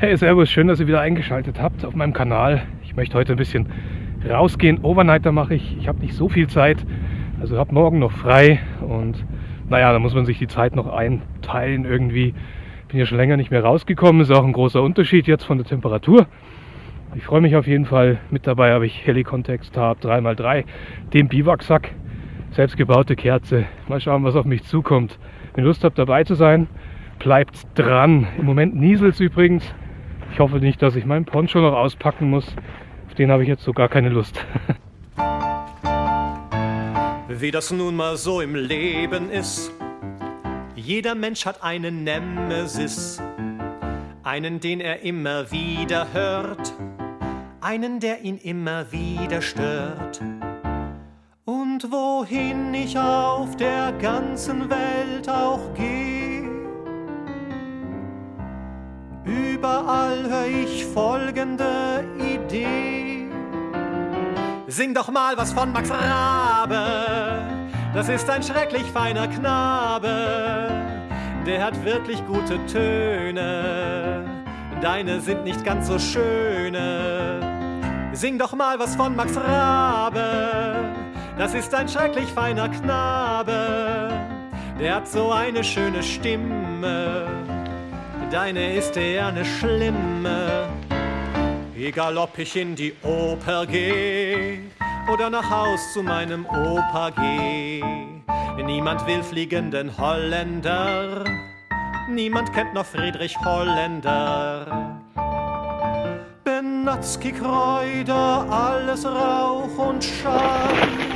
Hey, Servus, schön, dass ihr wieder eingeschaltet habt auf meinem Kanal. Ich möchte heute ein bisschen rausgehen. Overnighter mache ich. Ich habe nicht so viel Zeit, also habe morgen noch frei und naja, da muss man sich die Zeit noch einteilen irgendwie. Bin ja schon länger nicht mehr rausgekommen, ist auch ein großer Unterschied jetzt von der Temperatur. Ich freue mich auf jeden Fall. Mit dabei habe ich Helicontext Tab 3x3, den Biwaksack, selbstgebaute Kerze. Mal schauen, was auf mich zukommt. Wenn ihr Lust habt dabei zu sein, bleibt dran. Im Moment nieselt es übrigens. Ich hoffe nicht, dass ich meinen Poncho noch auspacken muss. Auf den habe ich jetzt so gar keine Lust. Wie das nun mal so im Leben ist. Jeder Mensch hat einen Nemesis. Einen, den er immer wieder hört. Einen, der ihn immer wieder stört. Und wohin ich auf der ganzen Welt auch gehe, überall höre ich folgende Idee. Sing doch mal was von Max Rabe, das ist ein schrecklich feiner Knabe, der hat wirklich gute Töne, deine sind nicht ganz so schöne. Sing doch mal was von Max Rabe, das ist ein schrecklich feiner Knabe, der hat so eine schöne Stimme, deine ist eher eine schlimme. Egal ob ich in die Oper geh oder nach Haus zu meinem Opa geh, niemand will fliegenden Holländer, niemand kennt noch Friedrich Holländer. Benatzki Kräuter, alles Rauch und Schall.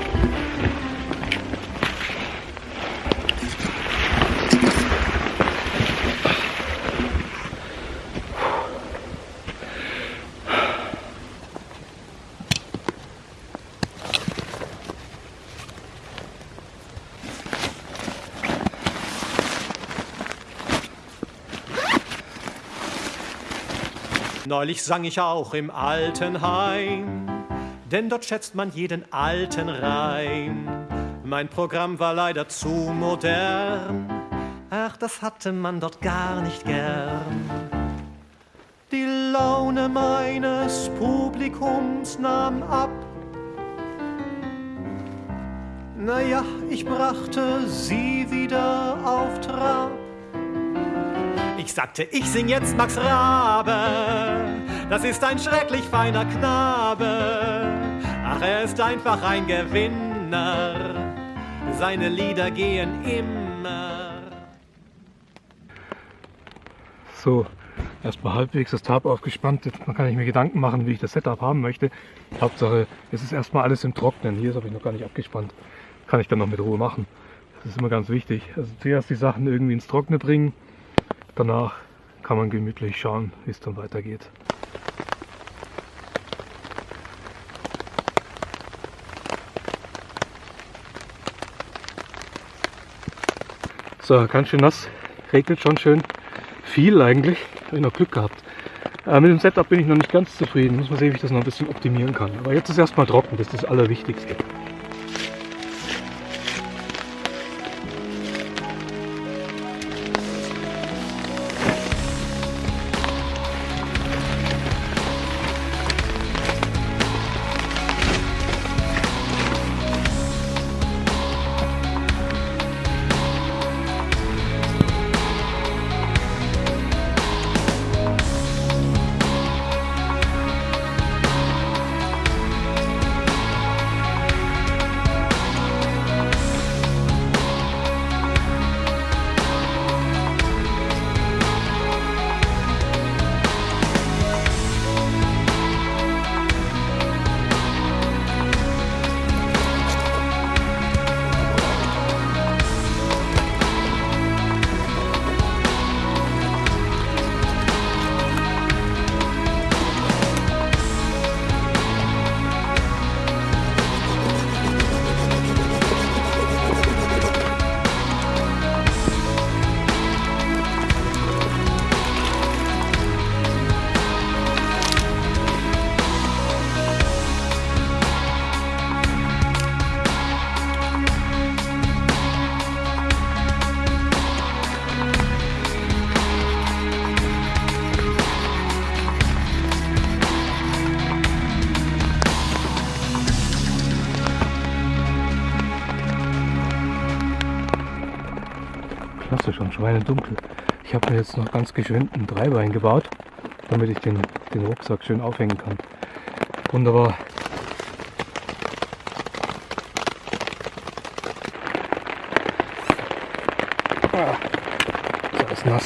Neulich sang ich auch im Altenheim, denn dort schätzt man jeden alten Reim. Mein Programm war leider zu modern, ach, das hatte man dort gar nicht gern. Die Laune meines Publikums nahm ab. Naja, ich brachte sie wieder auf Trab. Ich sagte, ich sing jetzt Max Rabe, das ist ein schrecklich feiner Knabe. Ach, er ist einfach ein Gewinner, seine Lieder gehen immer. So, erstmal halbwegs das Tab aufgespannt. Jetzt kann ich mir Gedanken machen, wie ich das Setup haben möchte. Hauptsache, es ist erstmal alles im Trocknen. Hier ist habe ich noch gar nicht abgespannt. Kann ich dann noch mit Ruhe machen. Das ist immer ganz wichtig. Also zuerst die Sachen irgendwie ins Trockene bringen. Danach kann man gemütlich schauen, wie es dann weitergeht. So, ganz schön nass, regnet schon schön viel eigentlich. Habe ich noch Glück gehabt. Äh, mit dem Setup bin ich noch nicht ganz zufrieden. Muss man sehen, wie ich das noch ein bisschen optimieren kann. Aber jetzt ist erstmal trocken, das ist das Allerwichtigste. Schon, schweinedunkel. Ich habe mir jetzt noch ganz geschwind ein Dreibein gebaut, damit ich den, den Rucksack schön aufhängen kann. Wunderbar. Ah, ist nass.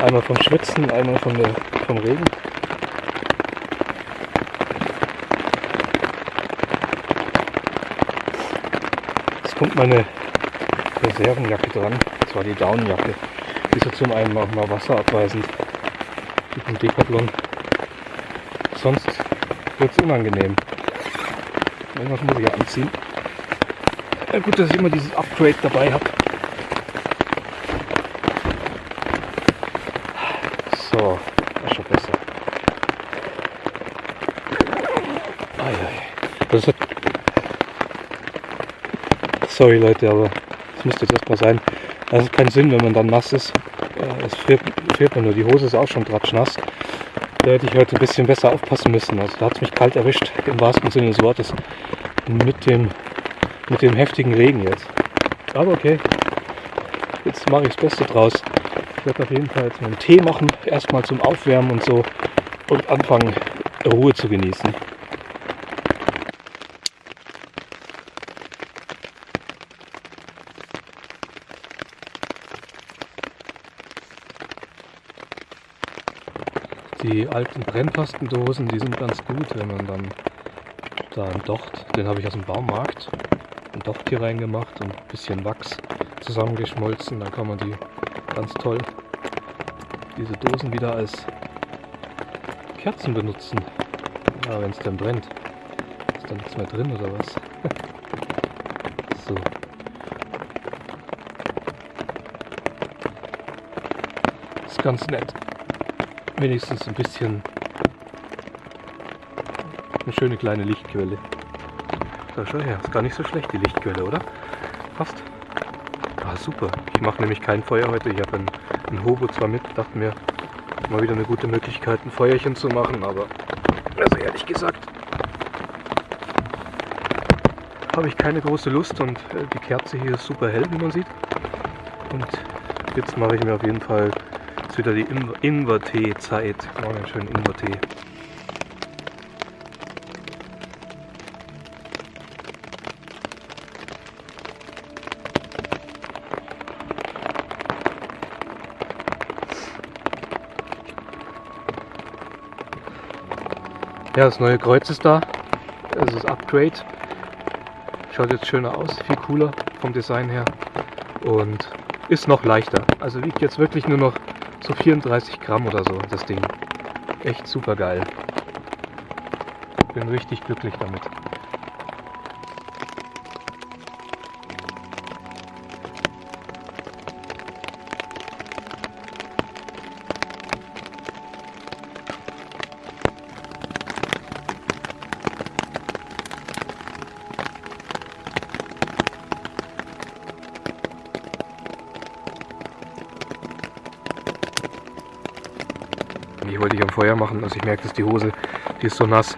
Einmal vom Schwitzen, einmal von der, vom Regen. Jetzt kommt meine Reservenjacke dran. Das war die Daunenjacke. Die ist ja zum einen auch mal wasserabweisend. Mit dem Decathlon. Sonst wird es unangenehm. Irgendwas muss ich ja anziehen. Ja, gut, dass ich immer dieses Upgrade dabei habe. So, das ist schon besser. Ai, ai. Hat Sorry Leute, aber das müsste jetzt erstmal sein. Das hat keinen Sinn, wenn man dann nass ist. Es friert, friert man nur. Die Hose ist auch schon nass. Da hätte ich heute ein bisschen besser aufpassen müssen. Also da hat es mich kalt erwischt, im wahrsten Sinne des Wortes. Mit dem, mit dem heftigen Regen jetzt. Aber okay, jetzt mache ich das Beste draus. Ich werde auf jeden Fall jetzt einen Tee machen, erstmal zum Aufwärmen und so und anfangen, Ruhe zu genießen. Die alten Brennpastendosen, die sind ganz gut, wenn man dann da einen Docht, den habe ich aus dem Baumarkt, ein Docht hier reingemacht und ein bisschen Wachs zusammengeschmolzen. Dann kann man die ganz toll, diese Dosen wieder als Kerzen benutzen. Ja, wenn es dann brennt. Ist da nichts mehr drin oder was? so. Ist ganz nett wenigstens ein bisschen eine schöne kleine Lichtquelle. Da schau her, ist gar nicht so schlecht die Lichtquelle, oder? Fast. Ah, super. Ich mache nämlich kein Feuer heute. Ich habe ein, ein Hobo zwar mit, dachte mir, mal wieder eine gute Möglichkeit, ein Feuerchen zu machen, aber also ehrlich gesagt habe ich keine große Lust und äh, die Kerze hier ist super hell, wie man sieht. Und jetzt mache ich mir auf jeden Fall wieder die Ingwer-Tee-Zeit. Oh, einen schönen Ingwer-Tee. Ja, das neue Kreuz ist da. Das ist Upgrade. Schaut jetzt schöner aus, viel cooler vom Design her. Und ist noch leichter. Also wiegt jetzt wirklich nur noch so 34 Gramm oder so, das Ding. Echt super geil. Bin richtig glücklich damit. Machen. Also ich merke, dass die Hose, die ist so nass,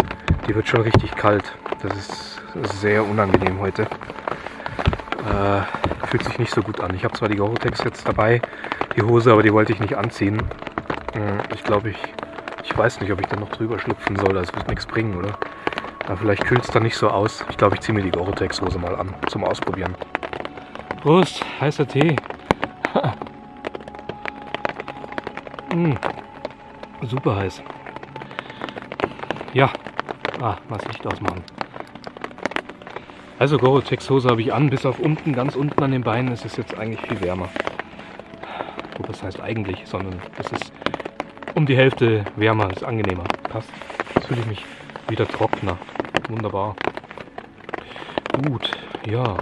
die wird schon richtig kalt. Das ist sehr unangenehm heute. Äh, fühlt sich nicht so gut an. Ich habe zwar die Gore-Tex jetzt dabei, die Hose, aber die wollte ich nicht anziehen. Hm, ich glaube, ich, ich weiß nicht, ob ich dann noch drüber schlüpfen soll. Das wird nichts bringen, oder? Aber vielleicht kühlt es dann nicht so aus. Ich glaube, ich ziehe mir die Gore-Tex-Hose mal an zum Ausprobieren. Prost, heißer Tee. mmh super heiß. Ja, ah, was Licht ausmachen. Also Gore-Tex Hose habe ich an, bis auf unten, ganz unten an den Beinen ist es jetzt eigentlich viel wärmer. Gut, das heißt eigentlich, sondern es ist um die Hälfte wärmer, ist angenehmer. Passt. Jetzt fühle ich mich wieder trockener. Wunderbar. Gut, ja.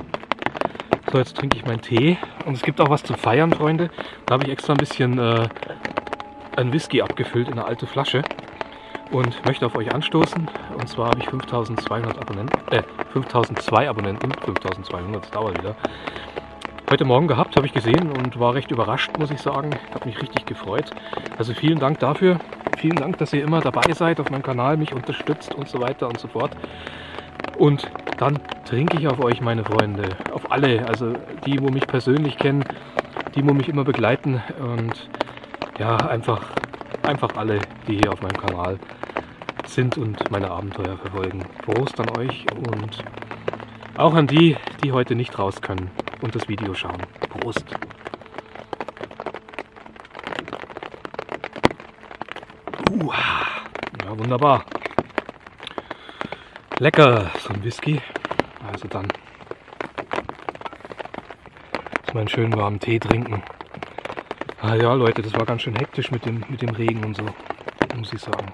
So, jetzt trinke ich meinen Tee. Und es gibt auch was zu feiern, Freunde. Da habe ich extra ein bisschen äh, ein Whisky abgefüllt in eine alte Flasche und möchte auf euch anstoßen. Und zwar habe ich 5200 Abonnenten, äh, 5002 Abonnenten, 5200, das dauert wieder. Heute Morgen gehabt, habe ich gesehen und war recht überrascht, muss ich sagen. Habe mich richtig gefreut. Also vielen Dank dafür. Vielen Dank, dass ihr immer dabei seid auf meinem Kanal, mich unterstützt und so weiter und so fort. Und dann trinke ich auf euch, meine Freunde. Auf alle, also die, wo mich persönlich kennen, die wo mich immer begleiten und ja, einfach, einfach alle, die hier auf meinem Kanal sind und meine Abenteuer verfolgen. Prost an euch und auch an die, die heute nicht raus können und das Video schauen. Prost! Uh, ja, wunderbar. Lecker, so ein Whisky. Also dann mal einen schönen warmen Tee trinken. Ah ja, Leute, das war ganz schön hektisch mit dem, mit dem Regen und so, muss ich sagen.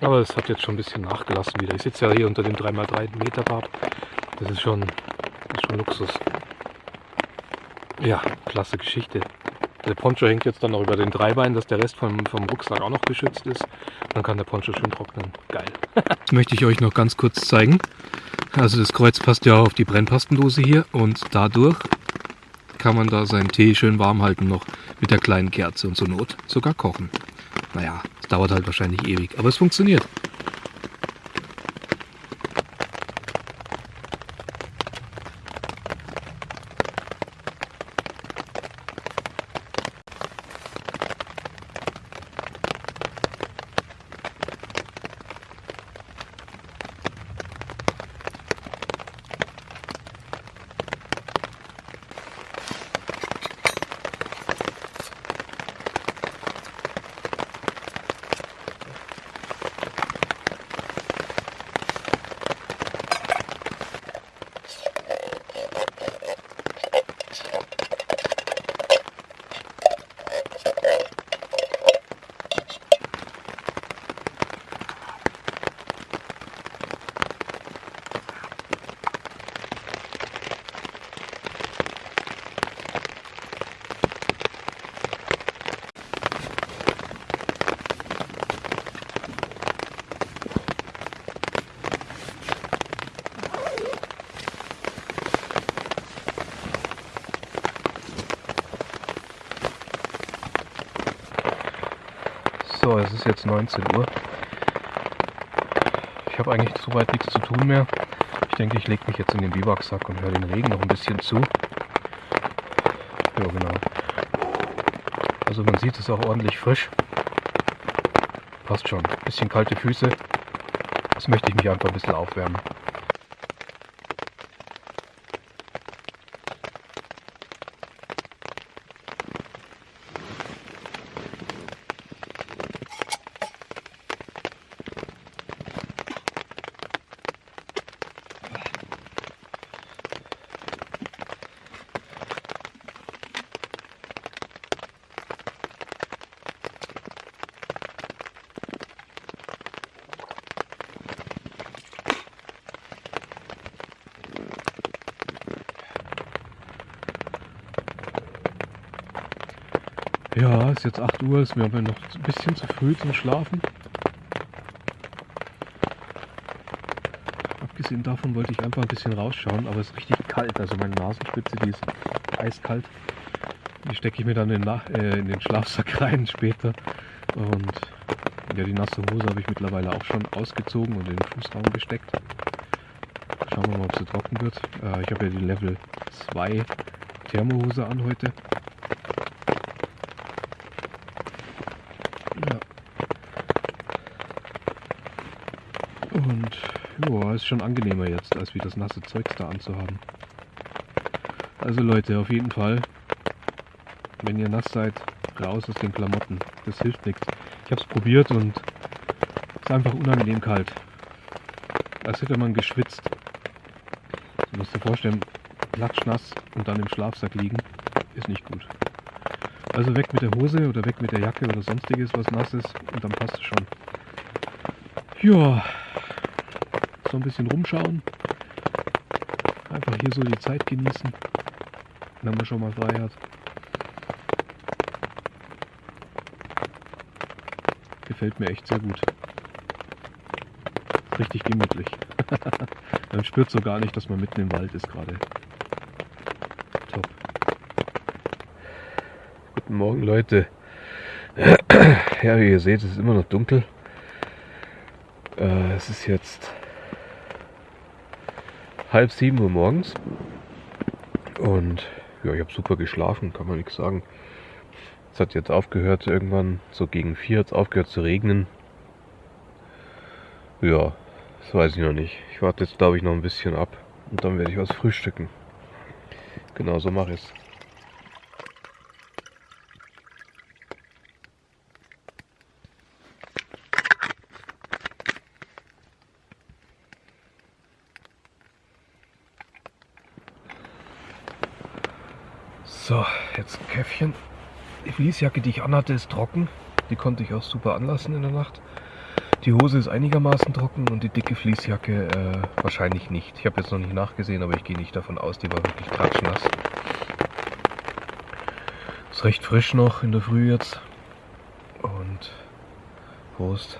Aber es hat jetzt schon ein bisschen nachgelassen wieder. Ich sitze ja hier unter dem 3x3 Meter Bad. Das ist schon, das ist schon Luxus. Ja, klasse Geschichte. Der Poncho hängt jetzt dann noch über den Dreibein, dass der Rest vom, vom Rucksack auch noch geschützt ist. Dann kann der Poncho schön trocknen. Geil. möchte ich euch noch ganz kurz zeigen. Also das Kreuz passt ja auf die Brennpastendose hier und dadurch kann man da seinen Tee schön warm halten noch mit der kleinen Kerze und zur Not sogar kochen. Naja, es dauert halt wahrscheinlich ewig, aber es funktioniert. So, es ist jetzt 19 Uhr. Ich habe eigentlich soweit nichts zu tun mehr. Ich denke, ich lege mich jetzt in den Biwaksack und höre den Regen noch ein bisschen zu. Ja, genau. Also man sieht es auch ordentlich frisch. Passt schon. Bisschen kalte Füße. Das möchte ich mich einfach ein bisschen aufwärmen. Ja, ist jetzt 8 Uhr, ist mir aber noch ein bisschen zu früh zum Schlafen. Abgesehen davon wollte ich einfach ein bisschen rausschauen, aber es ist richtig kalt. Also meine Nasenspitze, die ist eiskalt. Die stecke ich mir dann in, äh, in den Schlafsack rein später. Und ja, die nasse Hose habe ich mittlerweile auch schon ausgezogen und in den Fußraum gesteckt. Schauen wir mal, ob sie trocken wird. Äh, ich habe ja die Level 2 Thermohose an heute. Und ja, ist schon angenehmer jetzt, als wie das nasse Zeugs da anzuhaben. Also Leute, auf jeden Fall, wenn ihr nass seid, raus aus den Klamotten. Das hilft nichts. Ich habe es probiert und es ist einfach unangenehm kalt. Als hätte man geschwitzt. Du musst dir vorstellen, klatschnass und dann im Schlafsack liegen, ist nicht gut. Also weg mit der Hose oder weg mit der Jacke oder sonstiges, was nass ist und dann passt es schon. Ja, so ein bisschen rumschauen. Einfach hier so die Zeit genießen, wenn man schon mal frei hat. Gefällt mir echt sehr gut. Richtig gemütlich. man spürt so gar nicht, dass man mitten im Wald ist gerade. Top. Guten Morgen Leute. Ja, wie ihr seht, es ist immer noch dunkel. Äh, es ist jetzt halb sieben Uhr morgens. Und ja, ich habe super geschlafen, kann man nichts sagen. Es hat jetzt aufgehört, irgendwann so gegen vier hat es aufgehört zu regnen. Ja, das weiß ich noch nicht. Ich warte jetzt, glaube ich, noch ein bisschen ab und dann werde ich was frühstücken. Genau so mache ich es. So, jetzt Käffchen. Die Fließjacke, die ich anhatte, ist trocken. Die konnte ich auch super anlassen in der Nacht. Die Hose ist einigermaßen trocken und die dicke Fließjacke äh, wahrscheinlich nicht. Ich habe jetzt noch nicht nachgesehen, aber ich gehe nicht davon aus, die war wirklich klatschnass. Ist recht frisch noch in der Früh jetzt. Und Prost.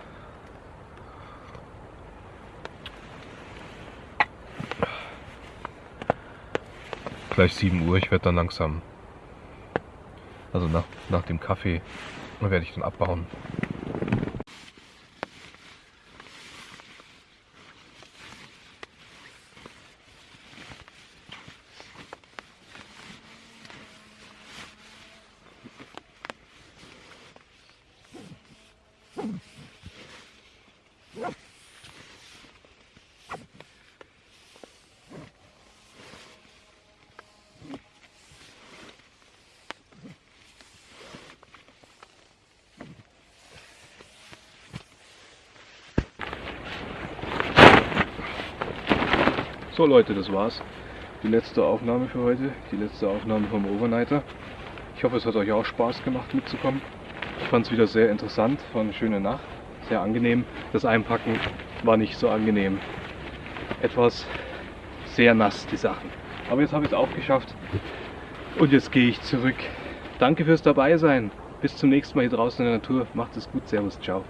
Gleich 7 Uhr, ich werde dann langsam also nach, nach dem Kaffee werde ich dann abbauen. So Leute, das war's. Die letzte Aufnahme für heute, die letzte Aufnahme vom Overnighter. Ich hoffe, es hat euch auch Spaß gemacht mitzukommen. Ich fand es wieder sehr interessant, war eine schöne Nacht, sehr angenehm. Das Einpacken war nicht so angenehm. Etwas sehr nass, die Sachen. Aber jetzt habe ich es auch geschafft und jetzt gehe ich zurück. Danke fürs Dabeisein. Bis zum nächsten Mal hier draußen in der Natur. Macht es gut. Servus. Ciao.